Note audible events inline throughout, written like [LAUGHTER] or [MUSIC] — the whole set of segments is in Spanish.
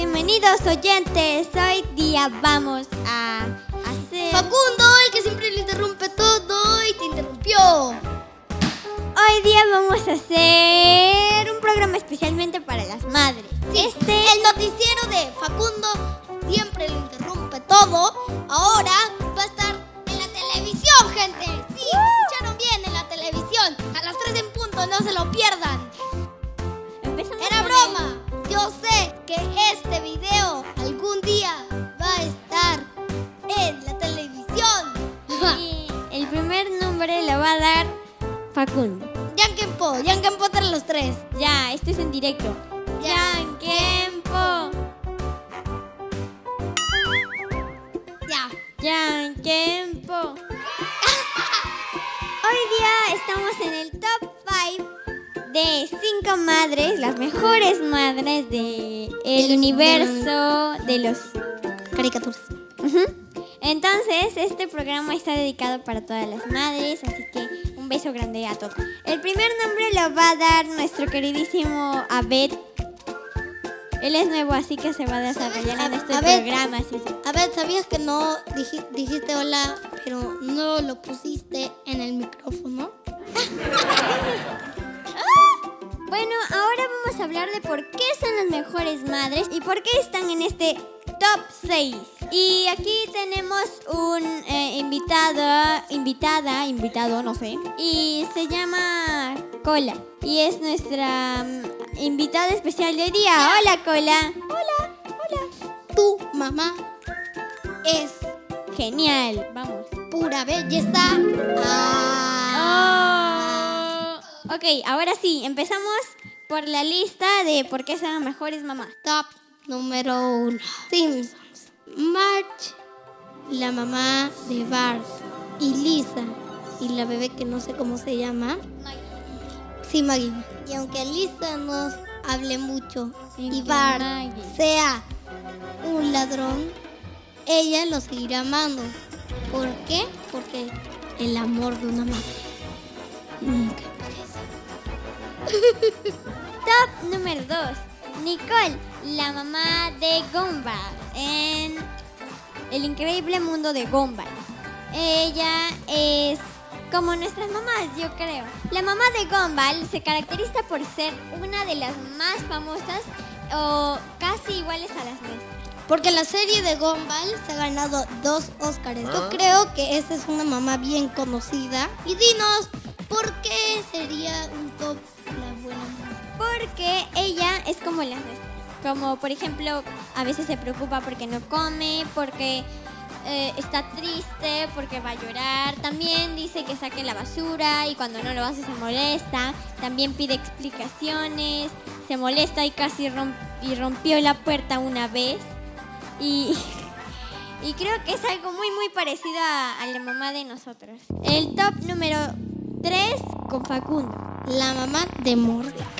bienvenidos oyentes. Hoy día vamos a hacer... Facundo, Facundo. Yankenpo, Yankenpo entre los tres. Ya, este es en directo. Ya. Yankenpo. Ya. Yankenpo. [LAUGHS] Hoy día estamos en el top 5 de 5 madres, las mejores madres de el universo de los Caricaturas. Entonces, este programa está dedicado para todas las madres, así que beso grande a todos. El primer nombre lo va a dar nuestro queridísimo Abed. Él es nuevo, así que se va a desarrollar en este Abed. programa. sí, sí. A ver, ¿sabías que no diji- dijiste hola, pero no lo pusiste en el micrófono? [LAUGHS] Bueno, ahora vamos a hablar de por qué son las mejores madres y por qué están en este top 6. Y aquí tenemos un eh, invitado, invitada, invitado, no sé, y se llama Cola. Y es nuestra mm, invitada especial de hoy día. Hola, Cola. Hola, hola. Tu mamá es Genial, vamos. pura belleza. Ah. Oh. Ok, ahora sí, empezamos por la lista de por qué son mejores mamás. Top número uno. Simpsons. March, la mamá de Bart. Y Lisa, y la bebé que no sé cómo se llama. Sí, Maggie. Y aunque Lisa nos hable mucho y Bart Maggie. sea un ladrón, ella lo seguirá amando. ¿Por qué? Porque el amor de una madre nunca envejece. [LAUGHS] Top número 2. Nicole, la mamá de Gumball en El increíble mundo de Gumball. Ella es como nuestras mamás, yo creo. La mamá de Gumball se caracteriza por ser una de las más famosas o casi iguales a las nuestras. Porque la serie de Gumball se ha ganado dos Óscares. Yo creo que esa es una mamá bien conocida. Y dinos, ¿por qué sería un top la buena mamá? Porque ella es como las nuestras. Como por ejemplo, a veces se preocupa porque no come, porque eh, está triste, porque va a llorar. También dice que saque la basura y cuando no lo hace se molesta. También pide explicaciones, se molesta y casi romp- y rompió la puerta una vez. Y, [LAUGHS] y creo que es algo muy muy parecido a, la mamá de nosotros. El top número 3 con Facundo. La mamá de Mordecai.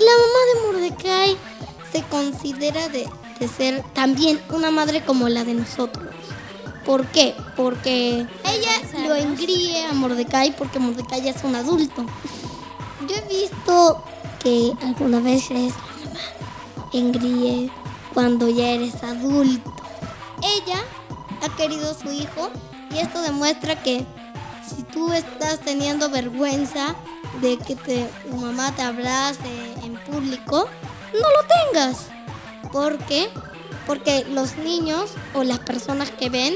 La mamá de Mordecai se considera de, ser también una madre como la de nosotros. ¿Por qué? Porque ella lo engríe a Mordecai porque Mordecai es un adulto. Yo he visto que algunas veces engríe cuando ya eres adulto. Ella ha querido a su hijo y esto demuestra que si tú estás teniendo vergüenza de que tu mamá te abrace público, no lo tengas. ¿Por qué? Porque los niños o las personas que ven,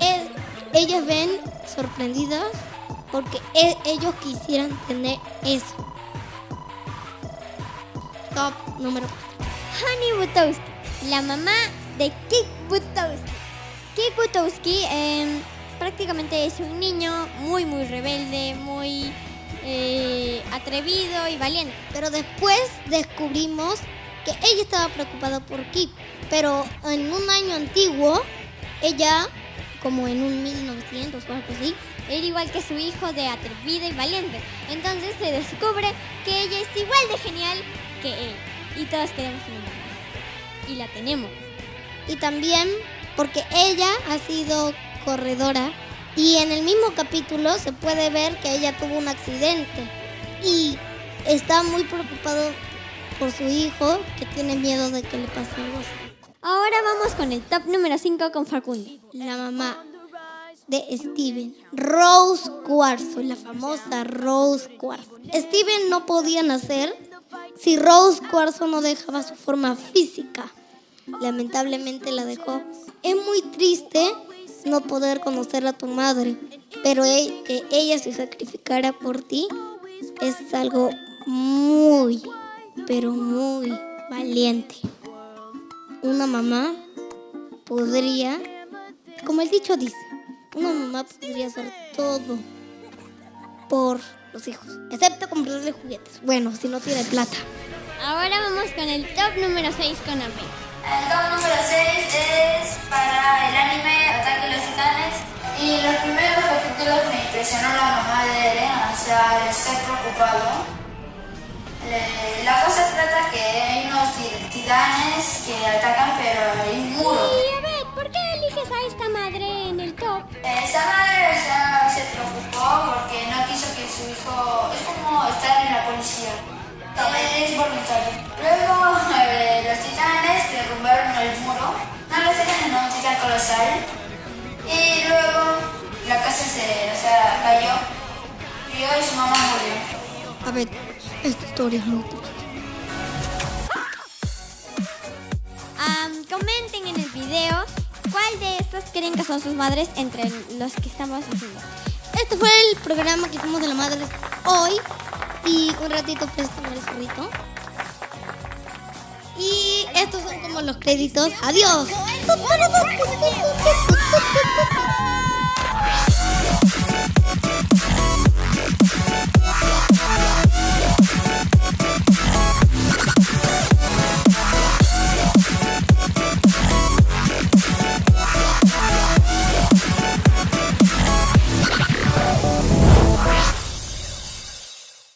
eh, ellas ven sorprendidas porque e- ellos quisieran tener eso. Top número 4. Honey Butowski, la mamá de Kik Butowski. Kik Butowski em, prácticamente es un niño muy, muy rebelde, muy eh, atrevido y valiente. Pero después descubrimos que ella estaba preocupada por Kip. Pero en un año antiguo, ella, como en un 1900 o algo Era igual que su hijo de atrevida y valiente. Entonces se descubre que ella es igual de genial que él. Y todos queremos una mamá. Y la tenemos. y también porque ella ha sido corredora y en el mismo capítulo se puede ver que ella tuvo un accidente y está muy preocupado por su hijo que tiene miedo de que le pase algo así. Ahora vamos con el top número 5 con Facundo. La mamá de Steven, Rose Cuarzo, la famosa Rose Cuarzo. Steven no podía nacer si Rose Cuarzo no dejaba su forma física. Lamentablemente la dejó. Es muy triste no poder conocer a tu madre, pero e- que ella se sacrificara por ti es algo muy, pero muy valiente. Una mamá podría, como el dicho dice, una mamá podría hacer todo por los hijos, excepto comprarle juguetes. Bueno, si no tiene plata. Ahora vamos con el top número 6 con Amén. El top número 6 es para el anime capítulos me impresionó la mamá de Eren, o sea, el estar preocupado. Le- La cosa trata que hay unos ti- titanes que atacan, pero hay un muro. Y a ver, ¿por qué eliges a esta madre en el top? Esta madre sea, se preocupó porque no quiso que su hijo. Es como estar en la policía. Eh, Es voluntario. Luego eh, los titanes derrumbaron el muro. No los titanes, no, un titán colosal. Y se o sea, cayó. Y hoy su mamá murió. A ver, esta historia es muy triste. Comenten en el video cuál de estos creen que son sus madres entre los que estamos haciendo. Este fue el programa que hicimos de la madre hoy. Y un ratito préstame el zorrito. Y estos son como los créditos. ¡Adiós!